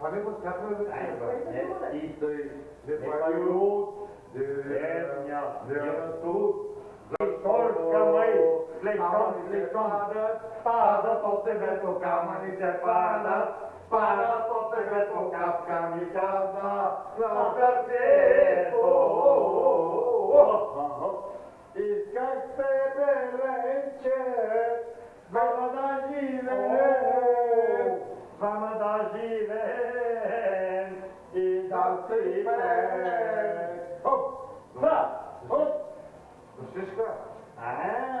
Faremos quatro. É, isso aí. Depois Venha, Jesus, Torca, mãe, leitão, leitão, para, tote, veto, cama, ni separa, para, tote, veto, capca, mi casa, Steven, Idal Steven. oh, hop, hop. Francisco. Ah.